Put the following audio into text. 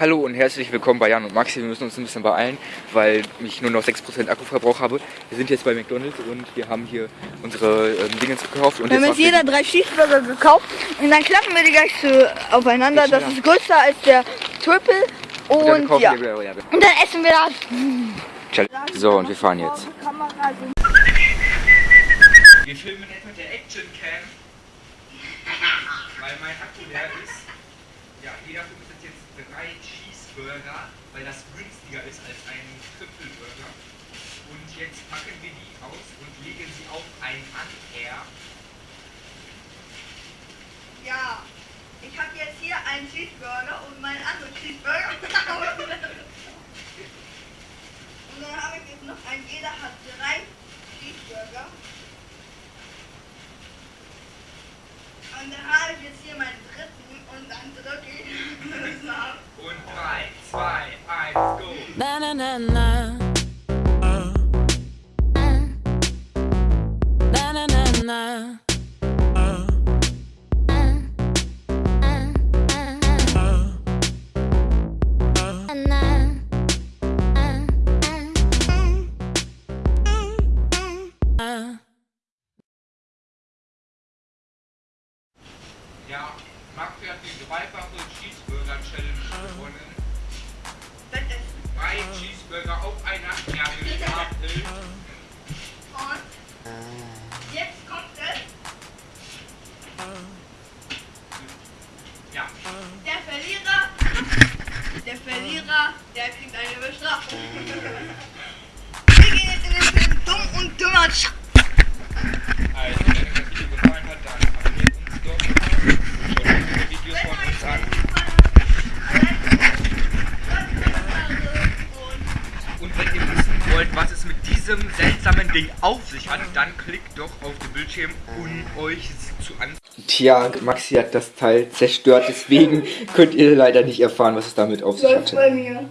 Hallo und herzlich willkommen bei Jan und Maxi. Wir müssen uns ein bisschen beeilen, weil ich nur noch 6% Akkuverbrauch habe. Wir sind jetzt bei McDonalds und wir haben hier unsere ähm, Dinge gekauft. Und Wir haben jetzt jeder drei Cheeseburger gekauft und dann klappen wir die gleich so aufeinander. Das ist größer als der Triple und, dann und kaufen ja. wir, ja. Und dann essen wir das. So, und wir fahren jetzt. Wir filmen jetzt mit der Action Cam, weil mein Akku leer ist. Ja, jeder von uns hat jetzt drei Cheeseburger, weil das günstiger ist als ein Triple Burger. Und jetzt packen wir die aus und legen sie auf ein Anhänger. Ja, ich habe jetzt hier einen Cheeseburger und meinen anderen Cheeseburger. und dann habe ich jetzt noch einen, jeder hat drei Cheeseburger. Und dann habe ich jetzt hier meinen dritten Und 3, 2, 1, go! Na, na, na, na. Yeah. Maxi hat die dreifache Cheeseburger Challenge gewonnen. Drei Cheeseburger auf einer Erdbeerstapel. Und jetzt kommt es. Ja, Der Verlierer, der Verlierer, der kriegt eine Bestrafung. wollt, was es mit diesem seltsamen Ding auf sich hat, dann klickt doch auf den Bildschirm, um euch zu ansehen. Tja, Maxi hat das Teil zerstört, deswegen könnt ihr leider nicht erfahren, was es damit auf sich Läuft hatte. bei mir.